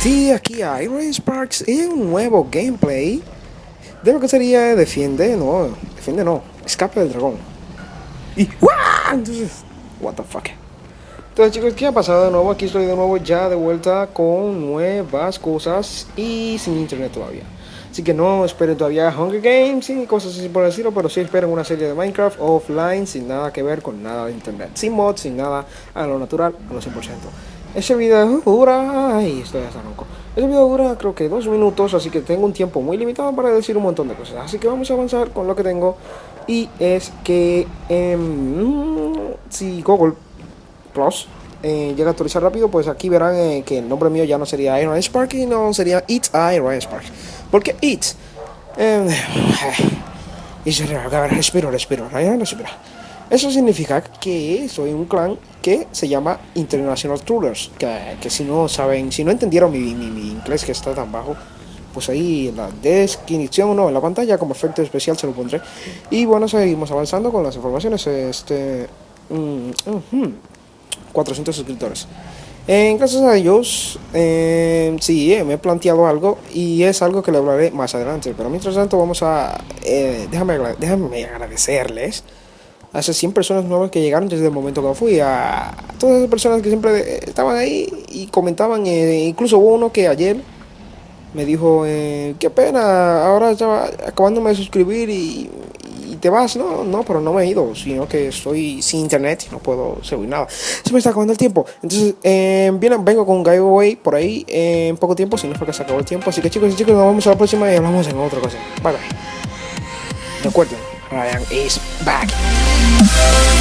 Sí, aquí a Iron Sparks y un nuevo gameplay de lo que sería Defiende, no, Defiende no, Escape del Dragón. Y ¡guau! Entonces, what the fuck. Entonces chicos, ¿qué ha pasado de nuevo? Aquí estoy de nuevo ya de vuelta con nuevas cosas y sin internet todavía. Así que no esperen todavía Hunger Games y cosas así por decirlo, pero sí esperen una serie de Minecraft offline sin nada que ver con nada de internet. Sin mods, sin nada, a lo natural, a lo 100%. Ese video dura... Ay, estoy hasta loco. Ese video dura creo que dos minutos, así que tengo un tiempo muy limitado para decir un montón de cosas. Así que vamos a avanzar con lo que tengo. Y es que eh, si Google Plus eh, llega a actualizar rápido, pues aquí verán eh, que el nombre mío ya no sería Iron Spark y no sería It's Iron Spark. Porque It's... Eh, respiro, respiro, respiro. Eso significa que soy un clan que se llama International Trollers. Que, que, si no saben, si no entendieron mi, mi, mi, inglés que está tan bajo, pues ahí la descripción, no, en la pantalla como efecto especial se lo pondré. Y bueno, seguimos avanzando con las informaciones. Este. Mm, uh -huh, 400 suscriptores. En gracias a ellos, eh, sí, eh, me he planteado algo y es algo que le hablaré más adelante. Pero mientras tanto, vamos a. Eh, déjame, déjame agradecerles a esas 100 personas nuevas que llegaron desde el momento que fui, a todas esas personas que siempre estaban ahí y comentaban, eh, incluso hubo uno que ayer me dijo, eh, qué pena, ahora estaba acabándome de suscribir y, y, te vas, no, no, pero no me he ido, sino que estoy sin internet y no puedo subir nada, se me está acabando el tiempo, entonces eh, vengo con un giveaway por ahí eh, en poco tiempo, si no es porque se acabó el tiempo, así que chicos y chicos, nos vemos a la próxima y hablamos en otra cosa, bye bye, recuerden, Ryan is back.